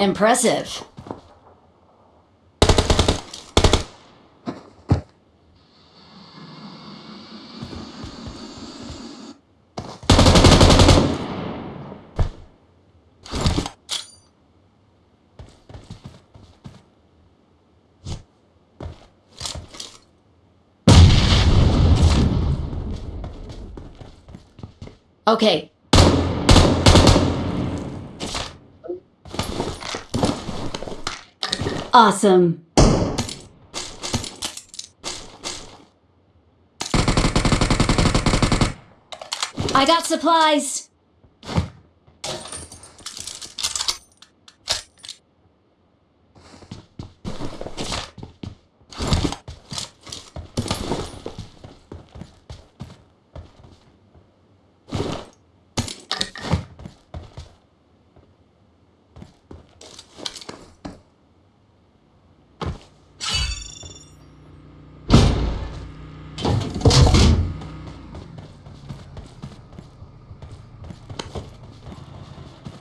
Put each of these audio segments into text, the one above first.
Impressive. Okay. Awesome. I got supplies.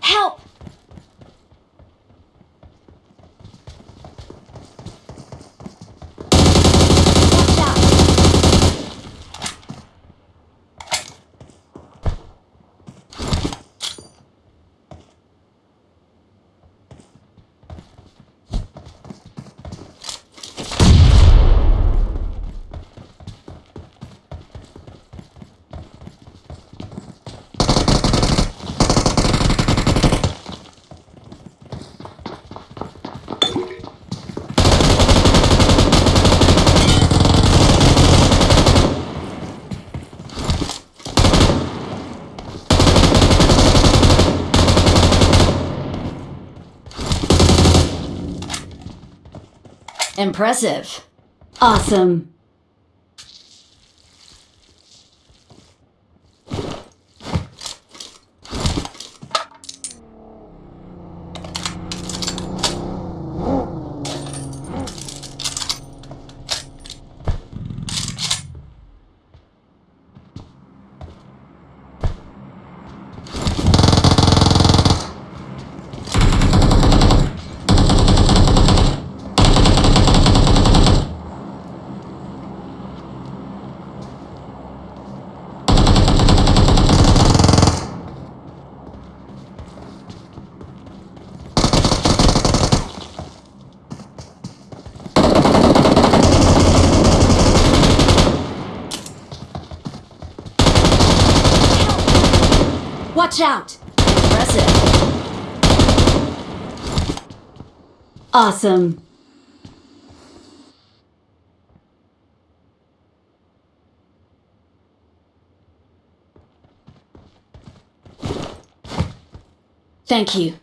Help! Watch out! Impressive. Awesome. Watch out! Impressive. Awesome. Thank you.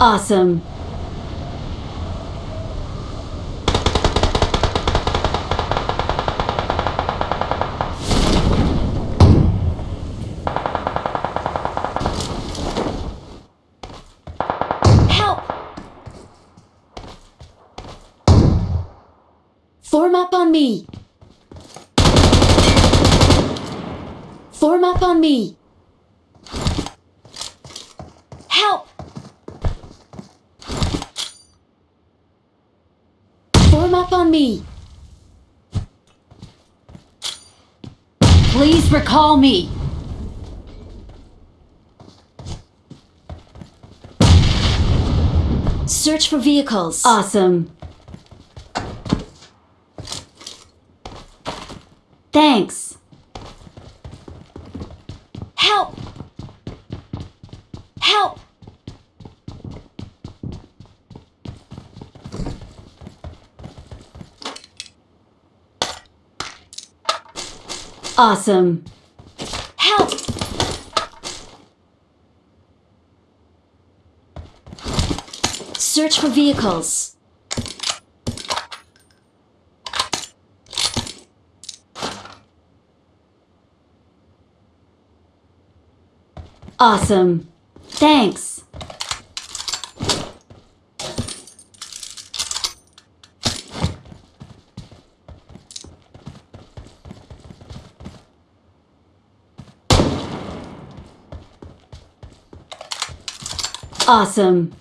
Awesome. Help! Form up on me! Form up on me! Up on me. Please recall me. Search for vehicles. Awesome. Thanks. Help! Help! Awesome. Help! Search for vehicles. Awesome. Thanks. Awesome.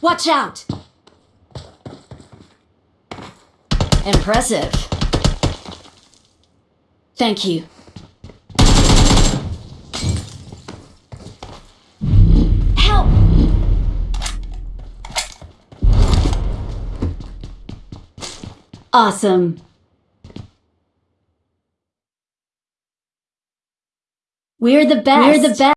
Watch out! Impressive. Thank you. Help! Awesome. We're the best. We're the best.